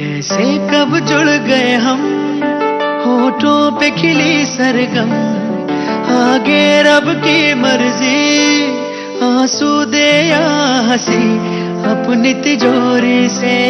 कैसे कब जुड़ गए हम, होठों पे खिली सरगम। आगे रब की मर्ज़ी, आँसू दे या हँसी, अपनी तिजोरी से